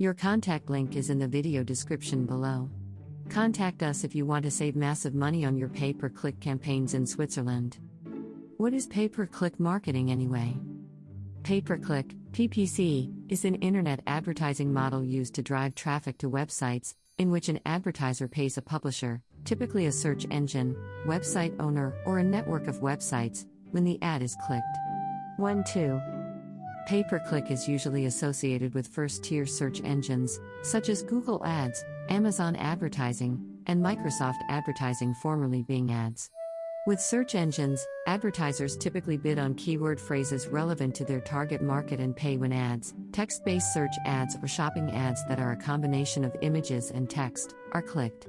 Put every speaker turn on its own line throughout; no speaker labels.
Your contact link is in the video description below. Contact us if you want to save massive money on your pay per click campaigns in Switzerland. What is pay per click marketing anyway? Pay per click, PPC, is an internet advertising model used to drive traffic to websites, in which an advertiser pays a publisher, typically a search engine, website owner, or a network of websites, when the ad is clicked. 1 2. Pay per click is usually associated with first tier search engines, such as Google Ads, Amazon Advertising, and Microsoft Advertising, formerly Bing Ads. With search engines, advertisers typically bid on keyword phrases relevant to their target market and pay when ads, text based search ads, or shopping ads that are a combination of images and text, are clicked.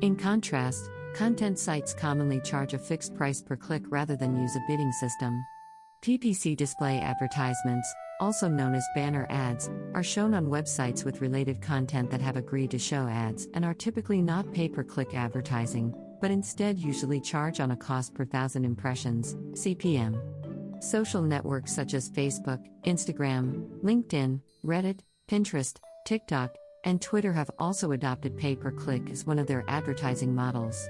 In contrast, content sites commonly charge a fixed price per click rather than use a bidding system. PPC display advertisements, also known as banner ads, are shown on websites with related content that have agreed to show ads and are typically not pay per click advertising, but instead usually charge on a cost per thousand impressions CPM. Social networks such as Facebook, Instagram, LinkedIn, Reddit, Pinterest, TikTok, and Twitter have also adopted pay per click as one of their advertising models.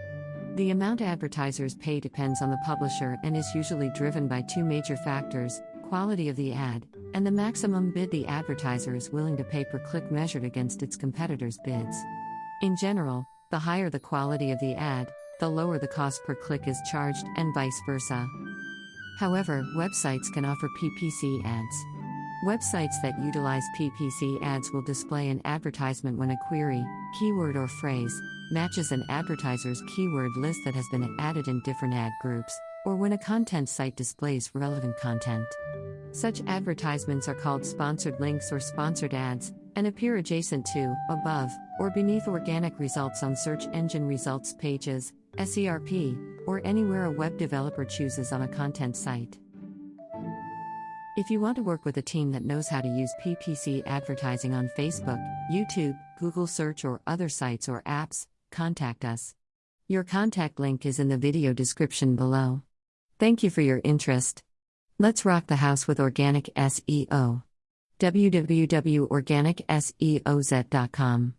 The amount advertisers pay depends on the publisher and is usually driven by two major factors quality of the ad, and the maximum bid the advertiser is willing to pay per click measured against its competitors' bids. In general, the higher the quality of the ad, the lower the cost per click is charged, and vice versa. However, websites can offer PPC ads. Websites that utilize PPC ads will display an advertisement when a query, keyword, or phrase matches an advertiser's keyword list that has been added in different ad groups, or when a content site displays relevant content. Such advertisements are called sponsored links or sponsored ads, and appear adjacent to, above, or beneath organic results on search engine results pages, SERP, or anywhere a web developer chooses on a content site. If you want to work with a team that knows how to use PPC advertising on Facebook, YouTube, Google Search, or other sites or apps, contact us. Your contact link is in the video description below. Thank you for your interest. Let's rock the house with organic SEO. www.organicseoz.com